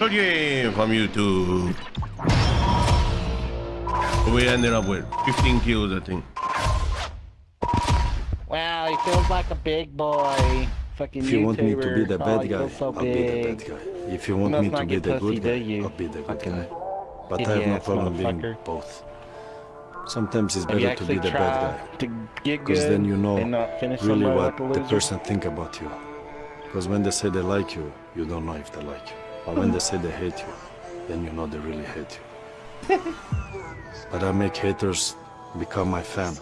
Again from YouTube. We ended up with 15 kills, I think. Wow, he feels like a big boy. Fucking If you want me to be the Oh, bad he guy, so I'll be the bad guy. If you want must me to be the pussy, good guy, you? I'll be the good guy. But I have no problem being both. Sometimes it's better to be the bad guy. Because then you know and not finish really what the person think about you. Because when they say they like you, you don't know if they like you. But when they say they hate you, then you know they really hate you. but I make haters become my fan.